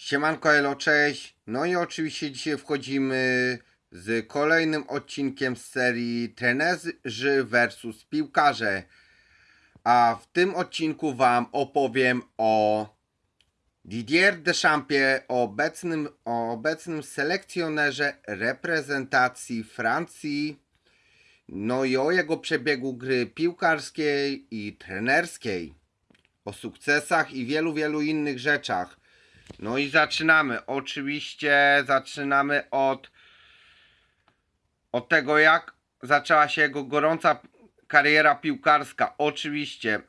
Siemanko Elo, cześć. No i oczywiście dzisiaj wchodzimy z kolejnym odcinkiem z serii Trenerzy vs Piłkarze. A w tym odcinku Wam opowiem o Didier Deschampsie, obecnym, o obecnym selekcjonerze reprezentacji Francji. No i o jego przebiegu gry piłkarskiej i trenerskiej. O sukcesach i wielu, wielu innych rzeczach. No i zaczynamy. Oczywiście zaczynamy od od tego jak zaczęła się jego gorąca kariera piłkarska. Oczywiście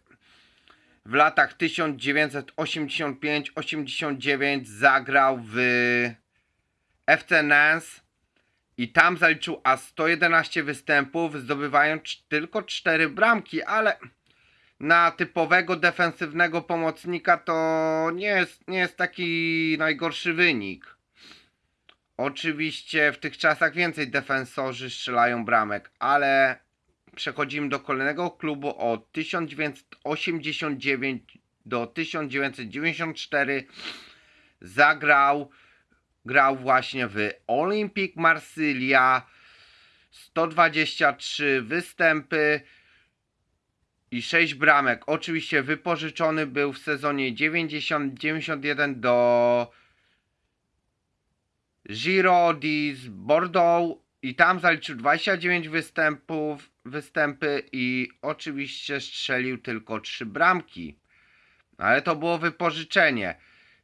w latach 1985-89 zagrał w FC Nantes i tam zaliczył aż 111 występów, zdobywając tylko 4 bramki, ale na typowego defensywnego pomocnika to nie jest, nie jest taki najgorszy wynik. Oczywiście w tych czasach więcej defensorzy strzelają bramek, ale przechodzimy do kolejnego klubu od 1989 do 1994 zagrał grał właśnie w Olympique Marsylia. 123 występy i 6 bramek. Oczywiście wypożyczony był w sezonie 90-91 do Giro di Bordeaux i tam zaliczył 29 występów, występy i oczywiście strzelił tylko 3 bramki. Ale to było wypożyczenie.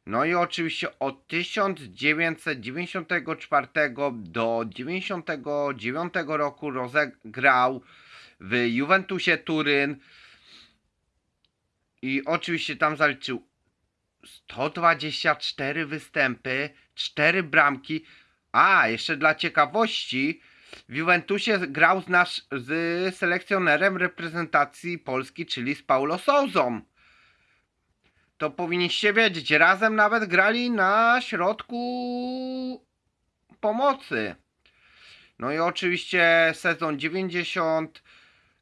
No i oczywiście od 1994 do 1999 roku rozegrał w Juventusie Turyn i oczywiście tam zaliczył 124 występy, 4 bramki. A, jeszcze dla ciekawości, w Juventusie grał z, nasz, z selekcjonerem reprezentacji Polski, czyli z Paulo Souzą. To powinniście wiedzieć, razem nawet grali na środku pomocy. No i oczywiście sezon 90,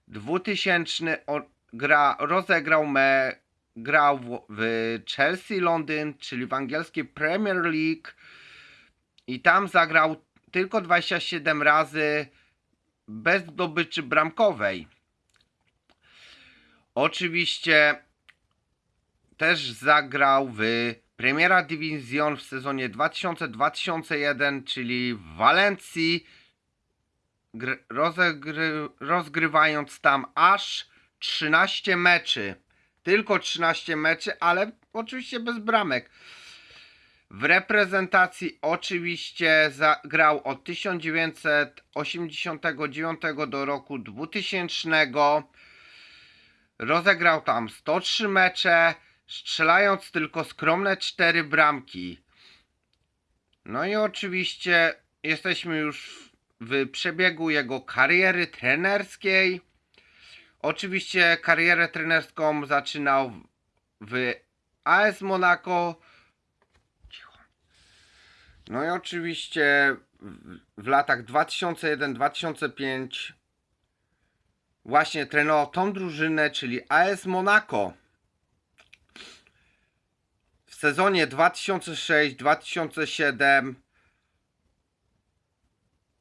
2000 o, gra, rozegrał me, grał w, w Chelsea Londyn, czyli w angielskiej Premier League i tam zagrał tylko 27 razy bez zdobyczy bramkowej. Oczywiście też zagrał w Premiera Division w sezonie 2000-2001, czyli w Walencji, rozegry- rozgrywając tam aż 13 meczy. Tylko 13 meczy, ale oczywiście bez bramek. W reprezentacji oczywiście zagrał od 1989 do roku 2000. Rozegrał tam 103 mecze, strzelając tylko skromne 4 bramki. No i oczywiście jesteśmy już w przebiegu jego kariery trenerskiej. Oczywiście karierę trenerską zaczynał w AS Monaco. No i oczywiście w latach 2001-2005 właśnie trenował tą drużynę, czyli AS Monaco. W sezonie 2006-2007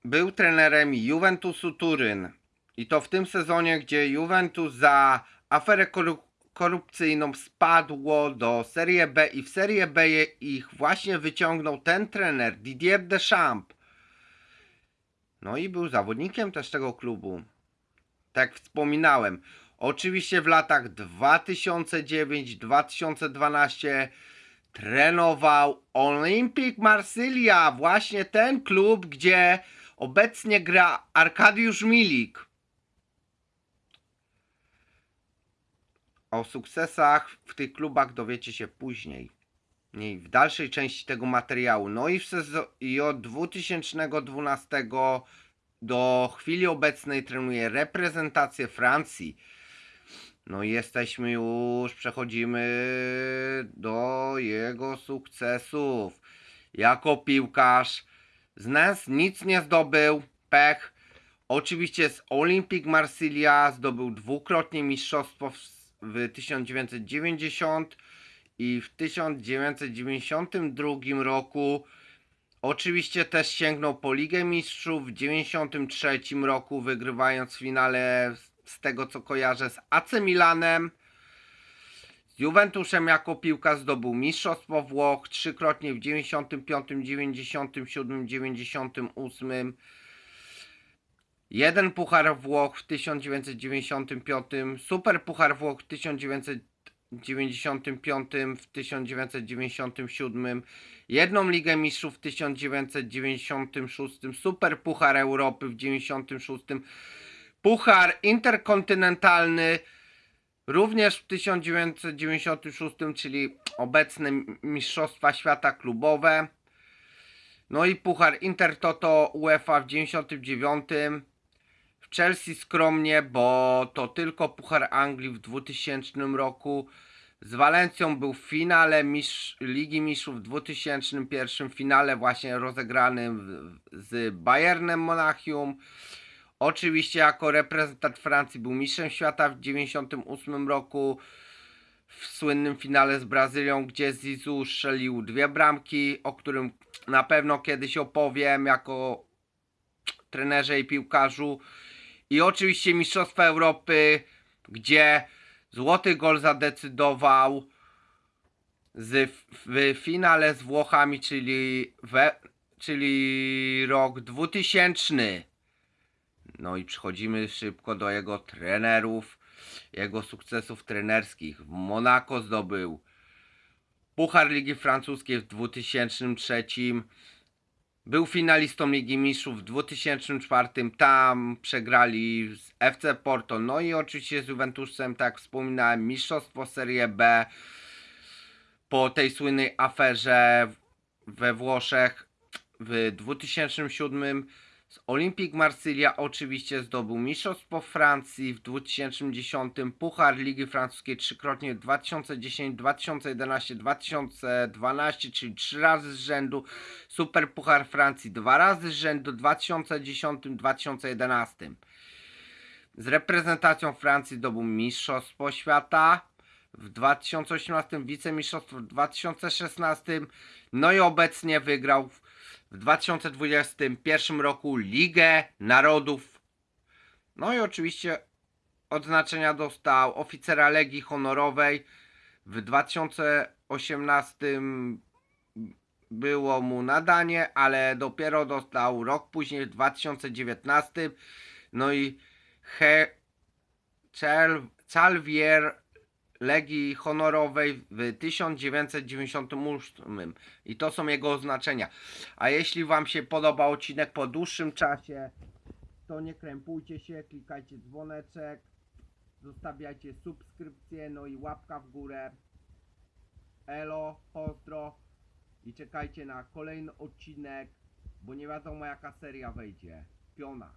był trenerem Juventusu Turyn. I to w tym sezonie, gdzie Juventus za aferę koru- korupcyjną spadło do Serie B i w Serie B ich właśnie wyciągnął ten trener Didier Deschamps. No i był zawodnikiem też tego klubu. Tak wspominałem. Oczywiście w latach 2009-2012 trenował Olympique Marsylia, właśnie ten klub, gdzie obecnie gra Arkadiusz Milik. O sukcesach w tych klubach dowiecie się później. Nie, w dalszej części tego materiału. No i, w i od 2012 do chwili obecnej trenuje reprezentację Francji. No i jesteśmy już, przechodzimy do jego sukcesów. Jako piłkarz z nas nic nie zdobył, pech. Oczywiście z Olympique Marsylia zdobył dwukrotnie mistrzostwo w, w 1990 i w 1992 roku oczywiście też sięgnął po Ligę Mistrzów. W 1993 roku wygrywając w finale z tego co kojarzę z AC Milanem. Z Juventusem jako piłka zdobył Mistrzostwo Włoch trzykrotnie w 95, 97, 98. Jeden Puchar Włoch w 1995, Super Puchar Włoch w 1995, w 1997, jedną Ligę Mistrzów w 1996, Super Puchar Europy w 1996, Puchar Interkontynentalny również w 1996, czyli obecne Mistrzostwa Świata Klubowe. No i Puchar Intertoto UEFA w 99. W Chelsea skromnie, bo to tylko Puchar Anglii w 2000 roku. Z Walencją był w finale mistrz, Ligi Mistrzów w 2001 finale właśnie rozegranym z Bayernem Monachium. Oczywiście jako reprezentant Francji był mistrzem świata w 1998 roku w słynnym finale z Brazylią, gdzie Zizou strzelił dwie bramki, o którym na pewno kiedyś opowiem jako trenerze i piłkarzu. I oczywiście Mistrzostwa Europy, gdzie złoty gol zadecydował z, w finale z Włochami, czyli, we, czyli rok 2000. No i przechodzimy szybko do jego trenerów, jego sukcesów trenerskich. W Monako zdobył Puchar Ligi Francuskiej w 2003. Był finalistą Ligi Mistrzów w 2004. Tam przegrali z FC Porto. No i oczywiście z Juventusem, tak jak wspominałem, mistrzostwo Serie B po tej słynnej aferze we Włoszech w 2007 z Olympique Marsylia oczywiście zdobył Mistrzostwo Francji w 2010, Puchar Ligi Francuskiej trzykrotnie w 2010, 2011, 2012, czyli trzy razy z rzędu, Super Puchar Francji dwa razy z rzędu w 2010, 2011. Z reprezentacją Francji zdobył Mistrzostwo Świata w 2018, wicemistrzostwo w 2016, no i obecnie wygrał w w 2021 roku Ligę Narodów. No i oczywiście odznaczenia dostał oficera Legii Honorowej. W 2018 było mu nadanie, ale dopiero dostał rok później, w 2019. No i He Calvier Legii Honorowej w 1998 i to są jego oznaczenia. A jeśli Wam się podoba odcinek po dłuższym czasie, to nie krępujcie się, klikajcie dzwoneczek, zostawiajcie subskrypcję, no i łapka w górę. Elo, pozdro i czekajcie na kolejny odcinek, bo nie wiadomo jaka seria wejdzie. Piona.